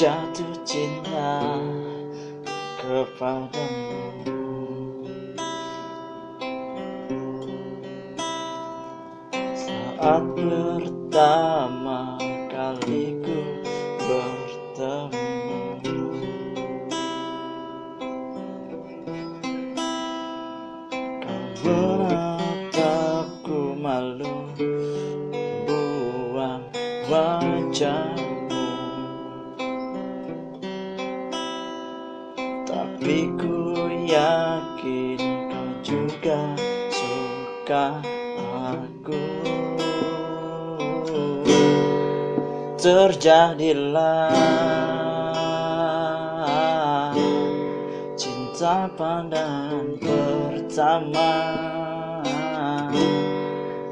jatuh cinta kepadamu Saat pertama kali ku bertemu. Kau menatapku malu Buang wajah Tapi ku yakin kau juga suka aku Terjadilah cinta pandangan pertama.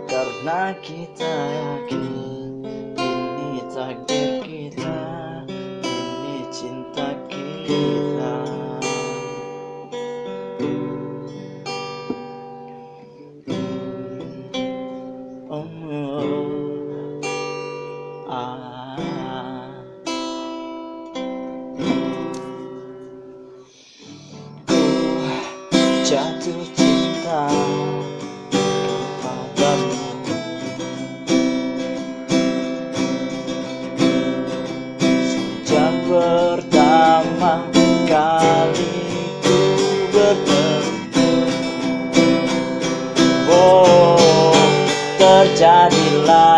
Karena kita yakin ini takdir kita Ini cinta kita jatuh cinta kepadamu Sejak pertama kali ku bertemu. Oh terjadilah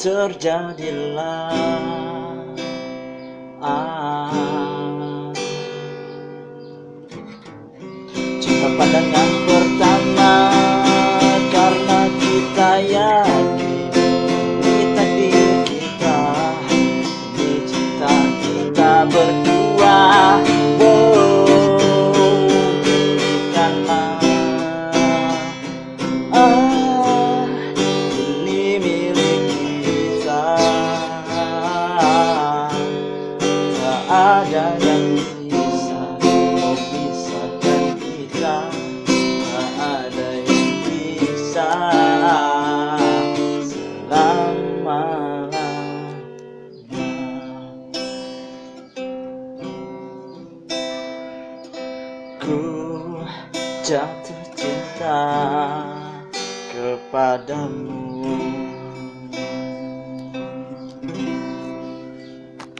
terjadilah ah, cinta pandangan pertama karena kita yakin ini takdir kita ini cinta kita berdua. Buktikanlah ah, ada yang bisa memisahkan kita. Tak ada yang bisa. Selama-lamanya. Ku jatuh cinta kepadamu